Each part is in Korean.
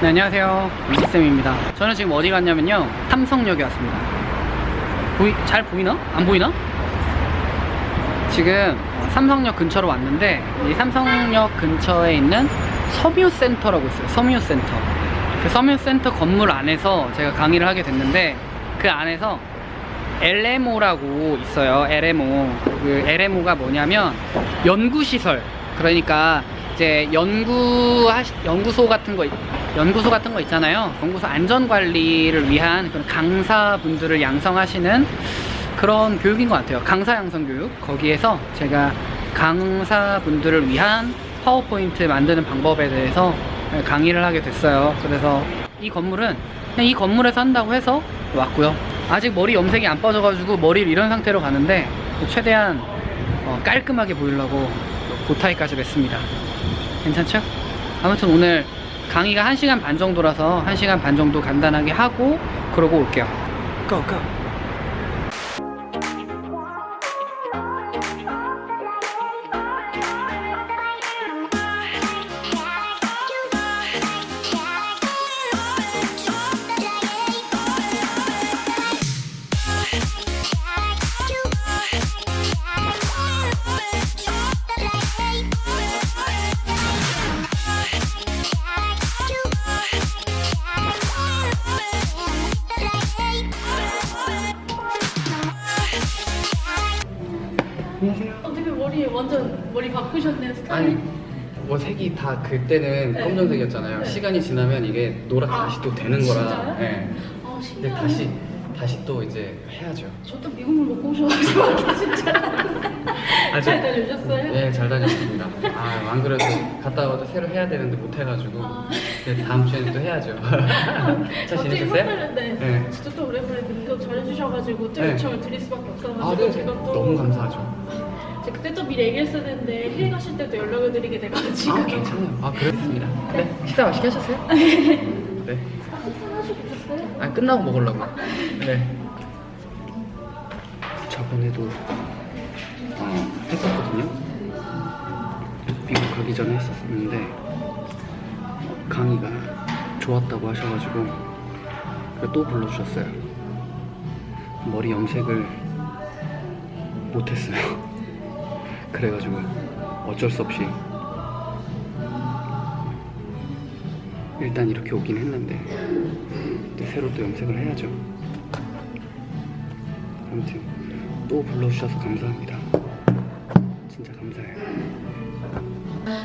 네, 안녕하세요. 이지쌤입니다. 저는 지금 어디 갔냐면요. 삼성역에 왔습니다. 보이, 잘 보이나? 안 보이나? 지금 삼성역 근처로 왔는데, 이 삼성역 근처에 있는 섬유센터라고 있어요. 섬유센터. 그 섬유센터 건물 안에서 제가 강의를 하게 됐는데, 그 안에서 LMO라고 있어요. LMO. 그 LMO가 뭐냐면 연구시설. 그러니까 이제 연구 연구소 같은 거 있- 연구소 같은 거 있잖아요. 연구소 안전 관리를 위한 그런 강사분들을 양성하시는 그런 교육인 것 같아요. 강사 양성 교육. 거기에서 제가 강사분들을 위한 파워포인트 만드는 방법에 대해서 강의를 하게 됐어요. 그래서 이 건물은 그냥 이 건물에서 한다고 해서 왔고요. 아직 머리 염색이 안 빠져가지고 머리를 이런 상태로 가는데 최대한 어, 깔끔하게 보이려고 보타이까지 맸습니다. 괜찮죠? 아무튼 오늘 강의가 1시간 반 정도라서 1시간 반 정도 간단하게 하고 그러고 올게요. 고, 고. 어떻게 머리 완전 머리 바꾸셨네 스타일. 아니 뭐 색이 다 그때는 네. 검정색이었잖아요. 네. 시간이 지나면 이게 노랗게 아, 다시 또 되는 거라. 진짜요? 네. 아 근데. 다시 다시 또 이제 해야죠. 저도 미국물 먹고 오셔가지고 진짜. 아, 잘 저- 다녀오셨어요? 네, 잘 다녔습니다. 아, 안 그래도 갔다 와도 새로 해야 되는데 못 해가지고 아. 이제 다음 주에는 또 해야죠. 잘 갑자기 지내셨어요? 헛다른데 네. 진짜 또 오랜만에 또 잘해주셔가지고 또 네. 요청을 드릴 수밖에 없어가지고 아, 네. 제가 또 너무 감사하죠. 그때 또 미리 얘기했어야 되는데 해외 가실 때도 연락을 드리게 돼가지고 아, 괜찮아요. 아, 그렇습니다. 네, 식사 맛있게 하셨어요? 네. 하시고 오셨어요? 아, 끝나고 먹으려고. 네. 저번에도 어, 했었거든요. 미국 가기 전에 했었는데 어, 강의가 좋았다고 하셔가지고 또 불러주셨어요. 머리 염색을 못했어요. 그래가지고 어쩔 수 없이 일단 이렇게 오긴 했는데 또 새로 또 염색을 해야죠. 아무튼 또 불러주셔서 감사합니다. 진짜 감사해요.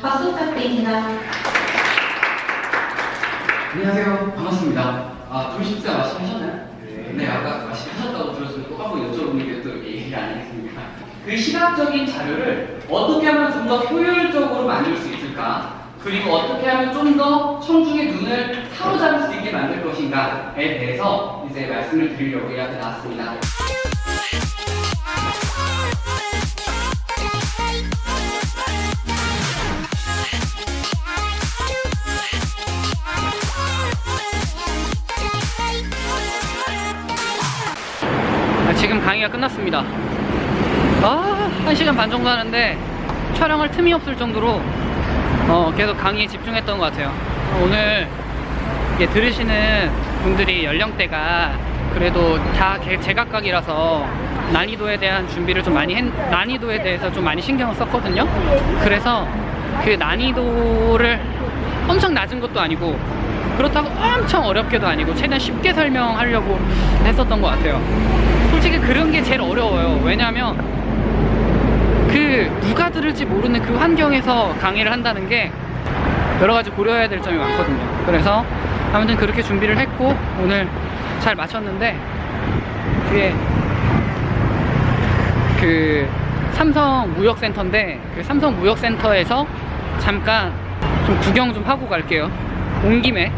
박수 부탁드립니다. 안녕하세요. 반갑습니다. 아, 둘 식사 맛있게 하셨나요? 네. 아까 맛있게 하셨다고 들었으면 또 한번 여쭤보는 게또 얘기가 아니겠습니까? 그 시각적인 자료를 어떻게 하면 좀 더 효율적으로 만들 수 있을까? 그리고 어떻게 하면 좀 더 청중의 눈을 사로잡을 수 있게 만들 것인가에 대해서 이제 말씀을 드리려고 이렇게 나왔습니다. 아, 지금 강의가 끝났습니다. 아, 1시간 반 정도 하는데 촬영할 틈이 없을 정도로 어, 계속 강의에 집중했던 것 같아요. 어, 오늘 이게 들으시는 분들이 연령대가 그래도 다 개- 제각각이라서 난이도에 대한 준비를 좀 많이 했, 난이도에 대해서 좀 많이 신경을 썼거든요. 그래서 그 난이도를 엄청 낮은 것도 아니고 그렇다고 엄청 어렵게도 아니고 최대한 쉽게 설명하려고 했었던 것 같아요. 솔직히 그런 게 제일 어려워요. 왜냐하면 그 누가 들을지 모르는 그 환경에서 강의를 한다는 게 여러 가지 고려해야 될 점이 많거든요. 그래서 아무튼 그렇게 준비를 했고 오늘 잘 마쳤는데 뒤에 그 삼성 무역센터인데 그 삼성 무역센터에서 잠깐 좀 구경 좀 하고 갈게요. 온 김에